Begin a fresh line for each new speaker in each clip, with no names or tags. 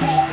Hey.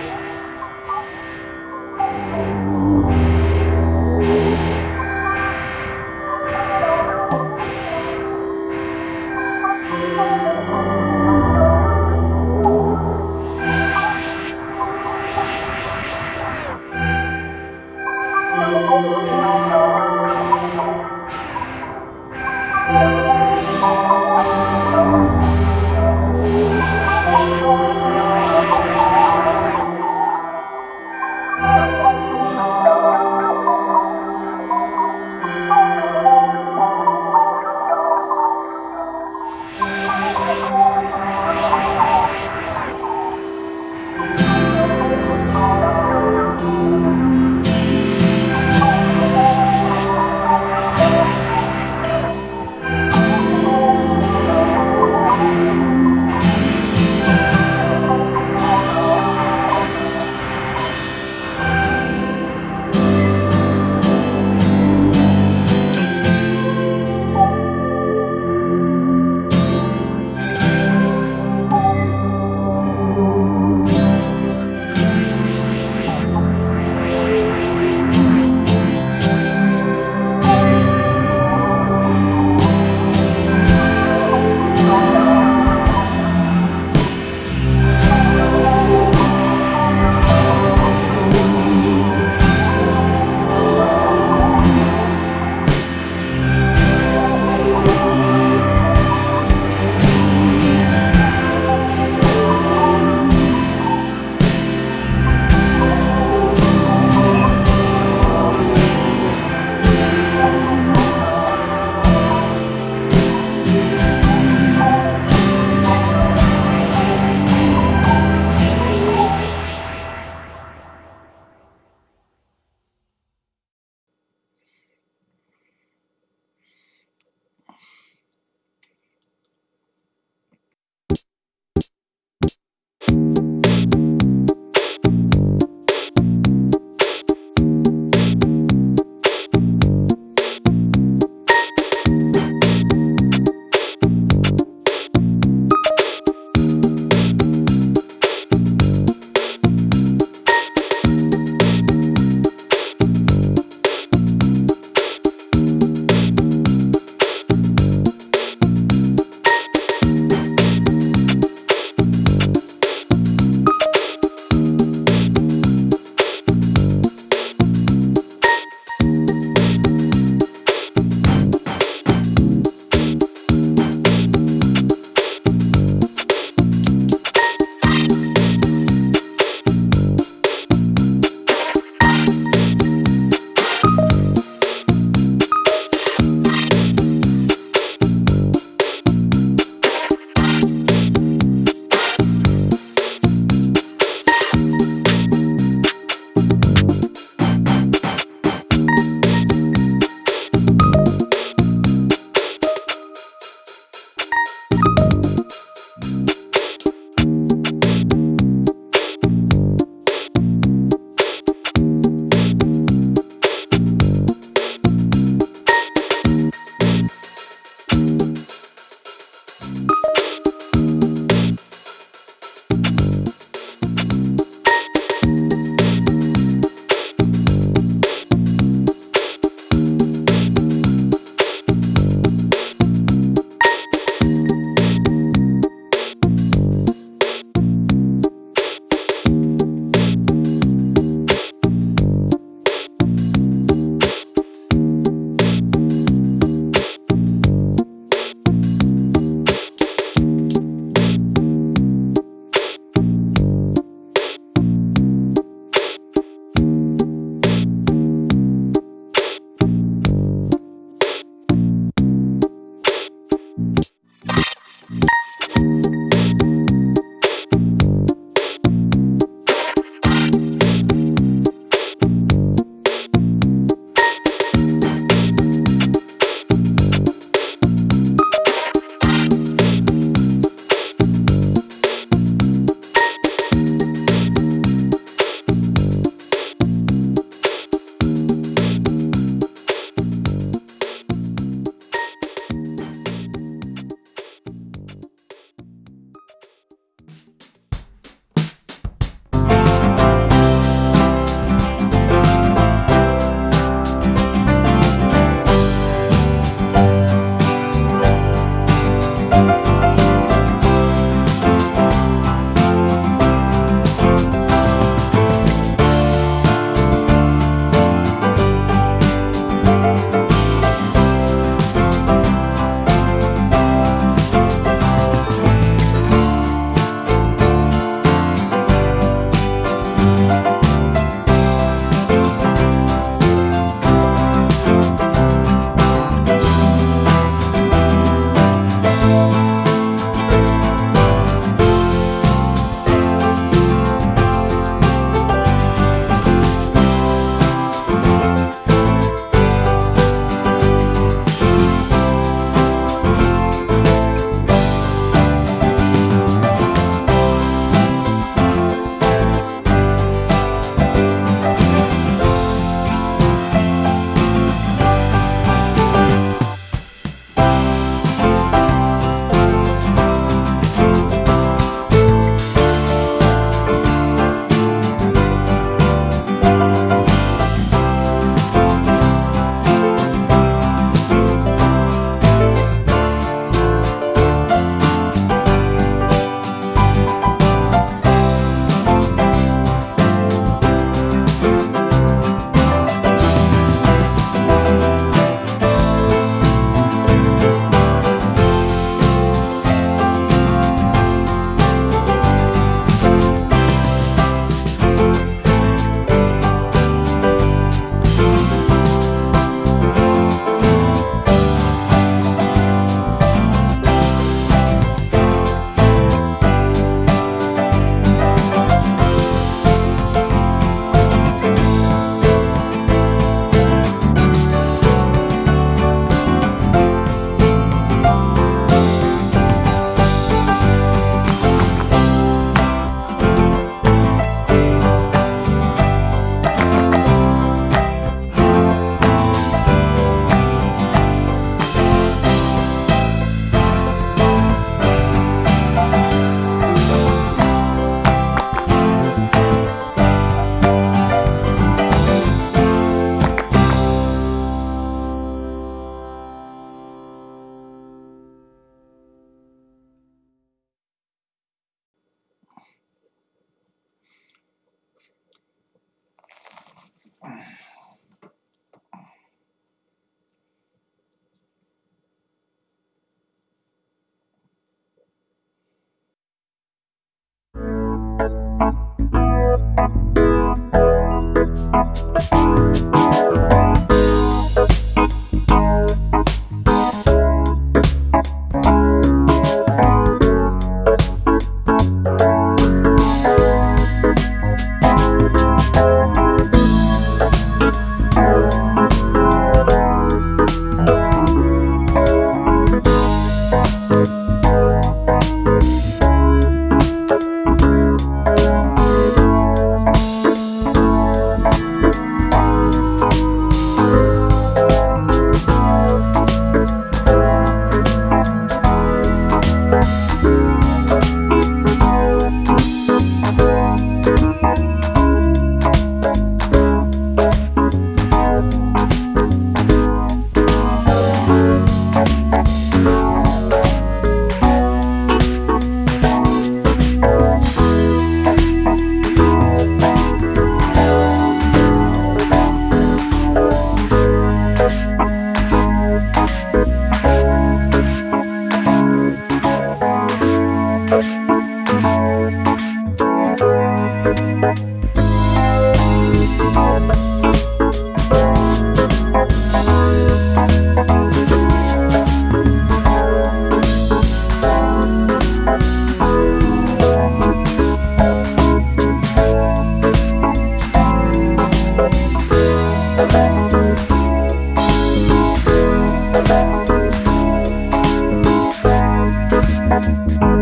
Thank you.